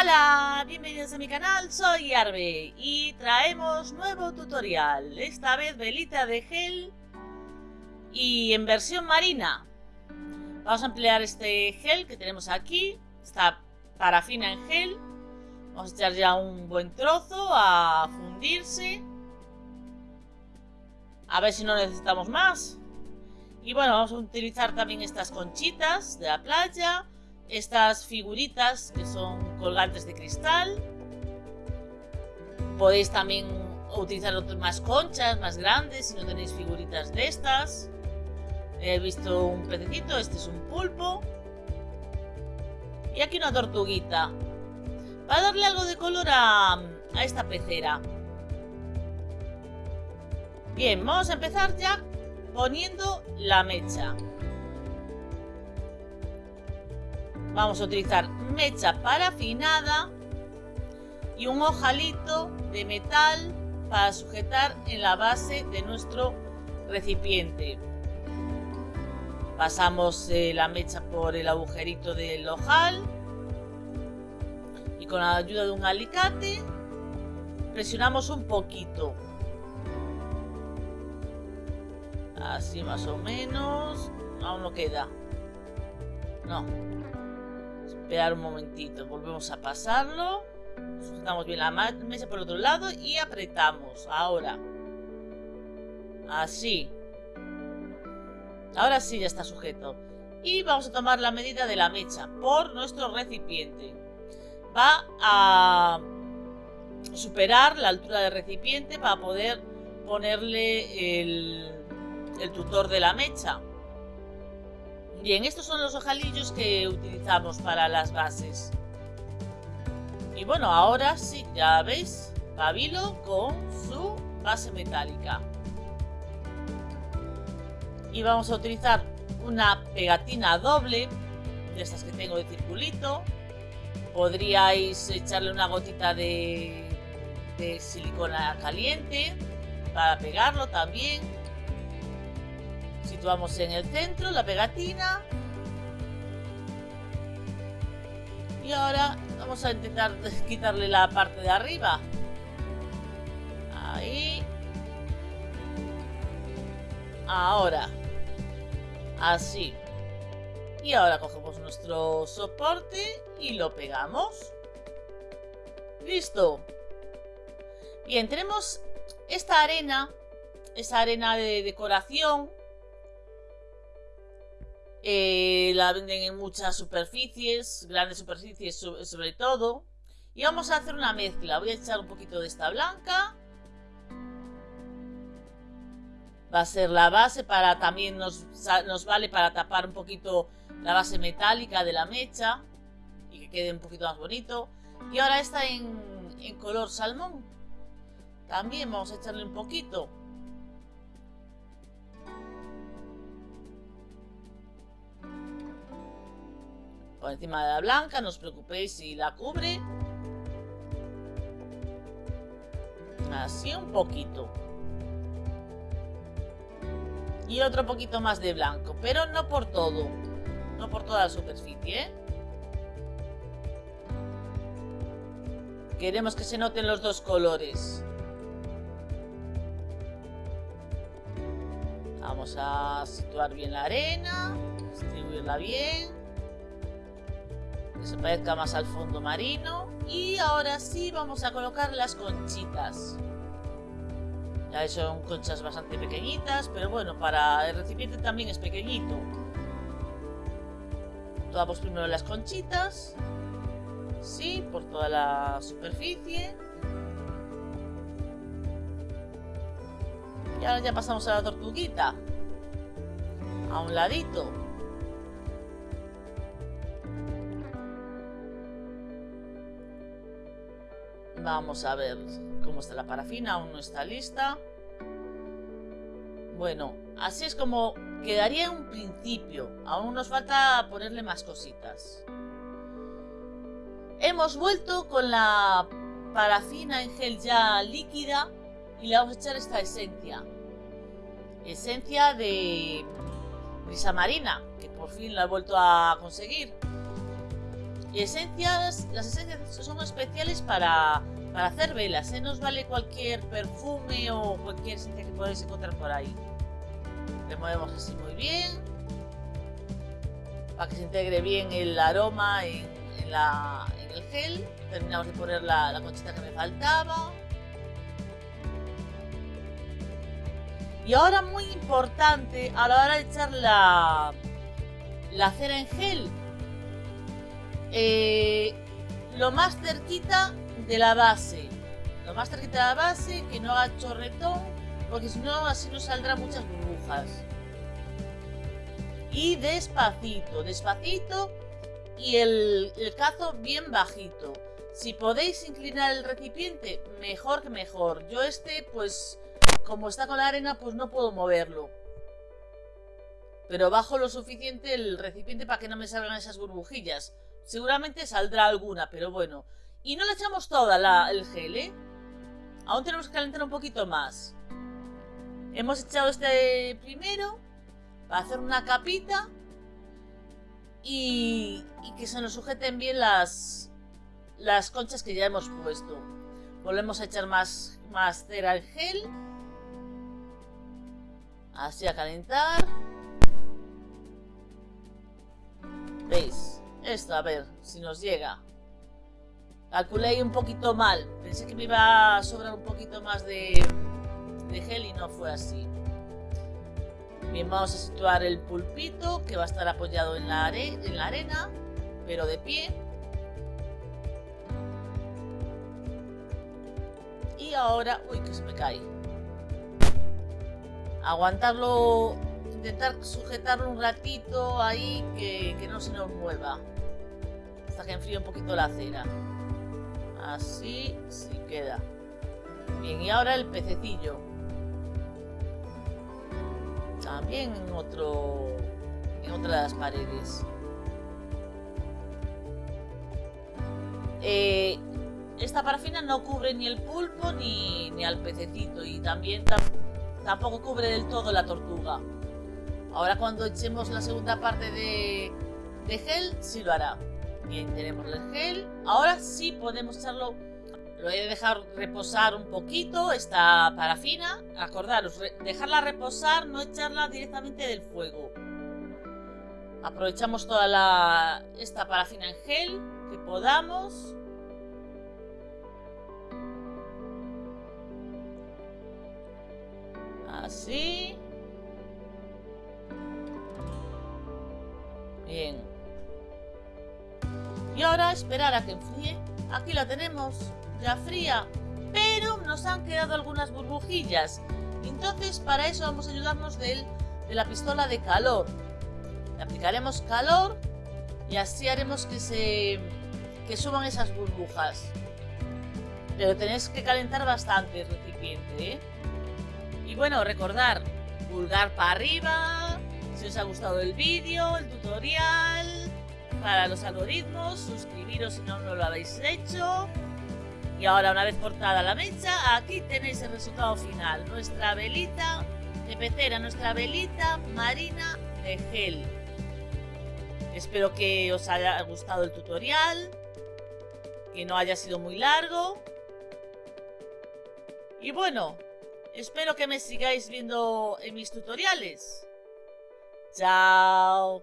Hola, bienvenidos a mi canal, soy Arbe y traemos nuevo tutorial, esta vez velita de gel y en versión marina. Vamos a emplear este gel que tenemos aquí, esta parafina en gel. Vamos a echar ya un buen trozo a fundirse. A ver si no necesitamos más. Y bueno, vamos a utilizar también estas conchitas de la playa estas figuritas que son colgantes de cristal. Podéis también utilizar otras más conchas, más grandes, si no tenéis figuritas de estas. He visto un pececito, este es un pulpo. Y aquí una tortuguita. Para darle algo de color a, a esta pecera. Bien, vamos a empezar ya poniendo la mecha. Vamos a utilizar mecha parafinada y un ojalito de metal para sujetar en la base de nuestro recipiente. Pasamos eh, la mecha por el agujerito del ojal y con la ayuda de un alicate presionamos un poquito. Así más o menos. Aún no queda. No, Esperar un momentito, volvemos a pasarlo. Sujetamos bien la mesa por el otro lado y apretamos. Ahora. Así. Ahora sí ya está sujeto. Y vamos a tomar la medida de la mecha por nuestro recipiente. Va a superar la altura del recipiente para poder ponerle el, el tutor de la mecha. Bien, estos son los ojalillos que utilizamos para las bases. Y bueno, ahora sí, ya veis, pabilo con su base metálica. Y vamos a utilizar una pegatina doble, de estas que tengo de circulito. Podríais echarle una gotita de, de silicona caliente para pegarlo también situamos en el centro la pegatina. Y ahora vamos a intentar quitarle la parte de arriba. Ahí. Ahora. Así. Y ahora cogemos nuestro soporte y lo pegamos. Listo. Bien, tenemos esta arena, esa arena de decoración eh, la venden en muchas superficies, grandes superficies sobre todo. Y vamos a hacer una mezcla. Voy a echar un poquito de esta blanca. Va a ser la base para también nos, nos vale para tapar un poquito la base metálica de la mecha y que quede un poquito más bonito. Y ahora está en, en color salmón. También vamos a echarle un poquito. Encima de la blanca, no os preocupéis si la cubre. Así un poquito. Y otro poquito más de blanco, pero no por todo. No por toda la superficie, ¿eh? Queremos que se noten los dos colores. Vamos a situar bien la arena, distribuirla bien que se parezca más al fondo marino. Y ahora sí vamos a colocar las conchitas. Ya son conchas bastante pequeñitas, pero bueno, para el recipiente también es pequeñito. Tomamos primero las conchitas. Sí, por toda la superficie. Y ahora ya pasamos a la tortuguita. A un ladito. Vamos a ver cómo está la parafina, aún no está lista. Bueno, así es como quedaría en un principio. Aún nos falta ponerle más cositas. Hemos vuelto con la parafina en gel ya líquida y le vamos a echar esta esencia. Esencia de brisa marina, que por fin la he vuelto a conseguir. Esencias, las esencias son especiales para, para hacer velas, ¿eh? no os vale cualquier perfume o cualquier esencia que podáis encontrar por ahí. Removemos así muy bien, para que se integre bien el aroma en, el gel. Terminamos de poner la, la conchita que me faltaba. Y ahora muy importante a la hora de echar la, la cera en gel, eh, lo más cerquita de la base. Lo más cerquita de la base, que no haga chorretón, porque si no así nos saldrán muchas burbujas. Y despacito, despacito y el, el cazo bien bajito. Si podéis inclinar el recipiente, mejor que mejor. Yo este, pues, como está con la arena, pues no puedo moverlo. Pero bajo lo suficiente el recipiente para que no me salgan esas burbujillas. Seguramente saldrá alguna, pero bueno. Y no le echamos toda la, el gel, ¿eh? Aún tenemos que calentar un poquito más. Hemos echado este primero para hacer una capita y, y que se nos sujeten bien las, las conchas que ya hemos puesto. Volvemos a echar más, más cera al gel. Así a calentar. ¿Veis? Esto, a ver si nos llega. Calculé un poquito mal. Pensé que me iba a sobrar un poquito más de, de gel y no fue así. Bien, vamos a situar el pulpito que va a estar apoyado en la, en la arena, pero de pie. Y ahora... Uy, que se me cae. Aguantarlo intentar sujetarlo un ratito ahí que, que, no se nos mueva hasta que enfríe un poquito la cera. Así sí queda. Bien y ahora el pececillo. También en otro en otra de las paredes. Eh, esta parafina no cubre ni el pulpo ni, ni al pececito y también tampoco cubre del todo la tortuga. Ahora cuando echemos la segunda parte de, gel, sí lo hará. Bien, tenemos el gel. Ahora sí podemos echarlo... Lo he de dejar reposar un poquito, esta parafina. Acordaros, dejarla reposar, no echarla directamente del fuego. Aprovechamos toda la, esta parafina en gel que podamos. Así. Y ahora esperar a que enfríe. Aquí la tenemos, ya fría. Pero nos han quedado algunas burbujillas. Entonces para eso vamos a ayudarnos de, la pistola de calor. Le aplicaremos calor y así haremos que se que suban esas burbujas. Pero tenéis que calentar bastante el recipiente. ¿eh? Y bueno, recordar, pulgar para arriba, si os ha gustado el vídeo, el tutorial, para los algoritmos, suscribiros si no, no lo habéis hecho. Y ahora una vez cortada la mecha, aquí tenéis el resultado final. Nuestra velita de pecera, nuestra velita marina de gel. Espero que os haya gustado el tutorial, que no haya sido muy largo. Y bueno, espero que me sigáis viendo en mis tutoriales. Chao.